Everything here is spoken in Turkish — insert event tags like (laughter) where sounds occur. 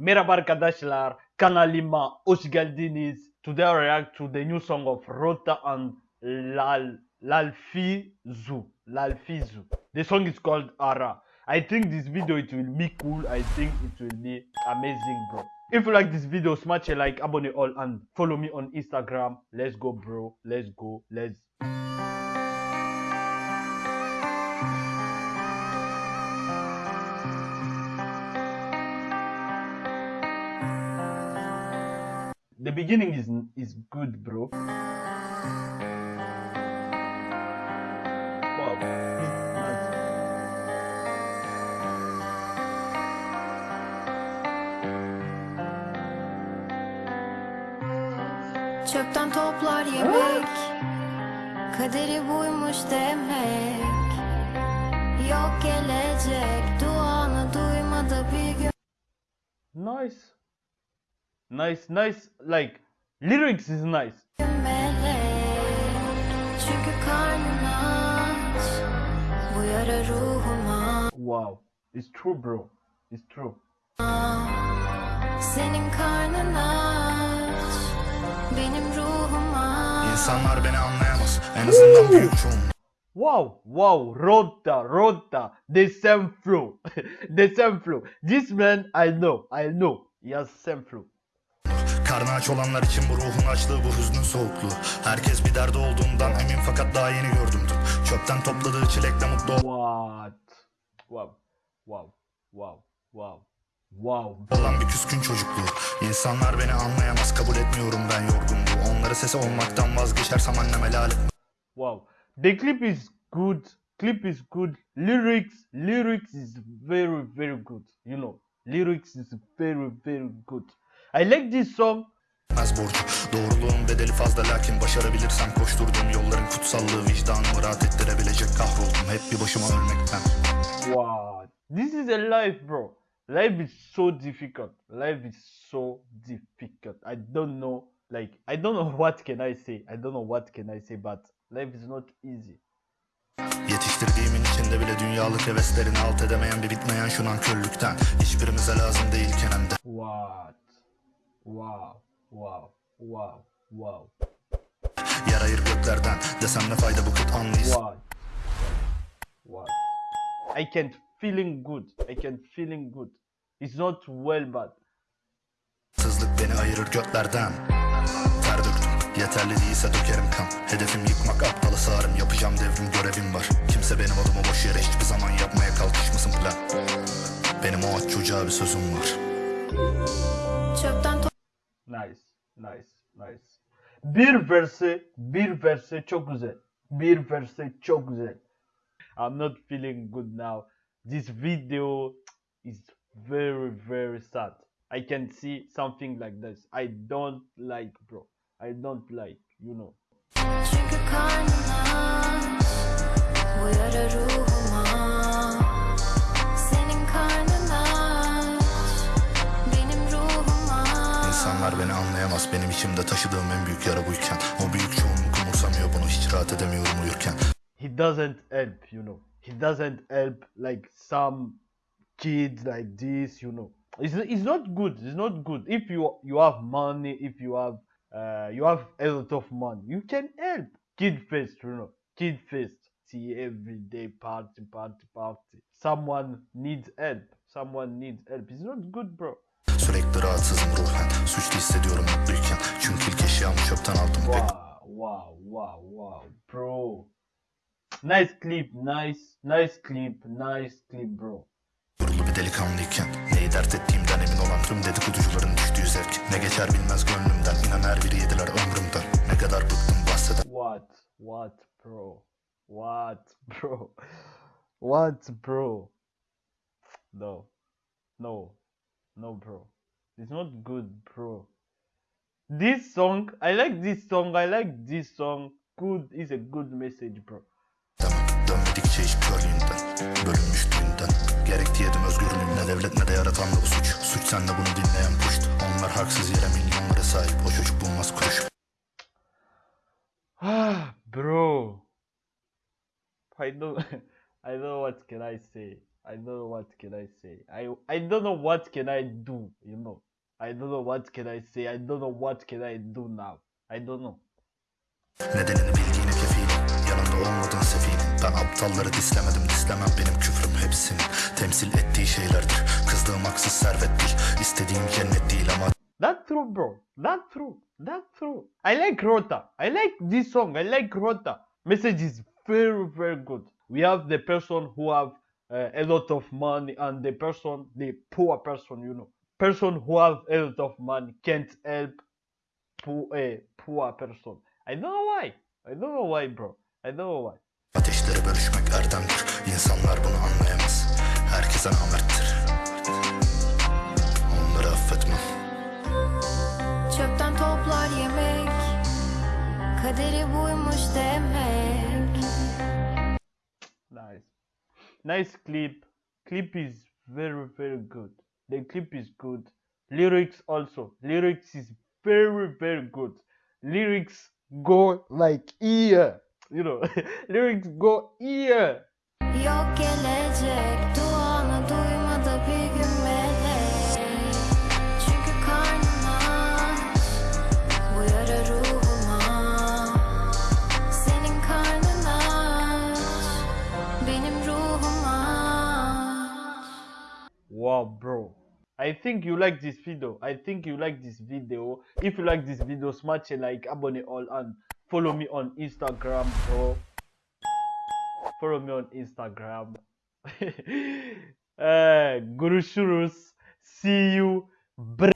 Merhaba arkadaşlar, kanalıma hoş geldiniz. Today I react to the new song of Rota and Lal Lalfizu. Lalfizu. The song is called Ara. I think this video it will be cool. I think it will be amazing, bro. If you like this video, smash a like, abonne all, and follow me on Instagram. Let's go, bro. Let's go. Let's. The beginning is is good, bro. Çöpten toplar yemek Kaderi buymuş demek Yok gelecek Duanı duymadı bir gün Nice. Nice, nice. Like lyrics is nice. melek Çünkü karnın aç Bu yara ruhuma Wow. It's true, bro. It's true. Senin karnın aç Benim ruhuma İnsanlar beni anlayamaz. En azından büyük çoğunluk. Wow, wow, Rota, Rota, the same flow, (laughs) the same flow. This man, I know, I know, he has same flow. Karnı aç olanlar için bu ruhun açlığı bu hüznün soğukluğu. Herkes bir derdi olduğundan emin fakat daha yeni gördüm dün. Çöpten topladığı çilekle mutlu What? Wow, wow, wow, wow, wow. olan bir küskün çocukluğu. İnsanlar beni anlayamaz kabul etmiyorum ben yorgunluğu. Onları sesi olmaktan vazgeçersem anneme lanet. Wow. The clip is good. Clip is good. Lyrics, lyrics is very, very good. You know, lyrics is very, very good. I like this song. Az borcu. Doğruluğun bedeli fazla lakin başarabilirsem koşturduğum yolların kutsallığı vicdanımı rahat ettirebilecek kahroldum. Hep bir başıma ölmekten. What? This is a life, bro. Life is so difficult. Life is so difficult. I don't know. Like, I don't know what can I say. I don't know what can I say, but life is not easy. Yetiştirdiğimin içinde bile dünyalık heveslerini alt edemeyen bir bitmeyen şu nankörlükten. Hiçbirimize lazım değilken hem de. What? Wow. Wow. Wow. Wow. Yer ayır göklerden desem ne fayda bu kıt anlıyız. What? What? I can't feeling good. I can't feeling good. It's not well, but Sızlık beni ayırır göklerden. Ter döktüm. Yeterli değilse dökerim kan. Hedefim yıkmak aptalı sağırım. Yapacağım devrim görevim var. Kimse benim adımı boş yere hiçbir zaman yapmaya kalkışmasın plan. Benim o aç çocuğa bir sözüm var. Çöpten nice. Nice. Nice. Bir verse, bir verse çok güzel. Bir verse çok güzel. I'm not feeling good now. This video is very, very sad. I can see something like this. I don't like, bro. I don't like, you know. Anlayamaz. Benim içimde taşıdığım en büyük yara buyken. O büyük çoğunluk umursamıyor bunu. Hiç rahat edemiyorum uyurken. he doesn't help you know he doesn't help like some kids like this you know it's, it's not good it's not good if you you have money if you have uh, you have a lot of money you can help kid first you know kid first see every day party party party someone needs help someone needs help it's not good bro Sürekli rahatsızım ruhen. Suçlu hissediyorum mutluyken. Çünkü ilk eşyamı çöpten aldım. Wow wow wow wow bro nice clip nice nice clip nice clip bro Gururlu bir delikanlıyken Neyi dert ettiğimden emin olan tüm dedikoducuların düştüğü zevk Ne geçer bilmez gönlümden İnan her biri yediler ömrümden Ne kadar bıktım bahseden What? What, bro? What, bro? What, bro? No. No. No, bro. It's not good, bro. This song, I like this song. I like this song. Good is a good message, bro. Demem dönmedikçe hiç körlüğünden Bölünmüşlüğünden Gerek diyedim özgürlüğümle devlet ne de yaratan da suç bunu dinleyen puşt Onlar haksız yere milyonlara sahip O çocuk bulmaz kuruş Ah, bro. I don't, (laughs) I don't know what can I say? I don't know what can I say. I I don't know what can I do. You know. I don't know what can I say. I don't know what can I do now. I don't know. Nedenini bildiğine kefilim Yanımda olmadın sefilim Ben aptalları dislemedim dislemem benim küfrüm hepsinin Temsil ettiği şeylerdir Kızdığım haksız servet değil İstediğim cennet değil ama That's true, bro. That's true. That's true. I like Rota. I like this song. I like Rota. Message is very, very good. We have the person who have uh, a lot of money and the person, the poor person, you know, person who have a lot of money can't help poor, a poor person. I don't know why. I don't know why, bro. I don't know why. Ateşleri bölüşmek erdemdir İnsanlar bunu anlayamaz Herkese namerttir Onları affetmem Çöpten toplar yemek Kaderi buymuş demek Nice. Nice clip. Clip is very, very good. The clip is good. Lyrics also. Lyrics is very, very good. Lyrics go like here. You know, (laughs) lyrics go here. I think you like this video. I think you like this video. If you like this video, smash a like, abone all, and follow me on Instagram, bro. Follow me on Instagram. uh, (laughs) Guru See you. Br-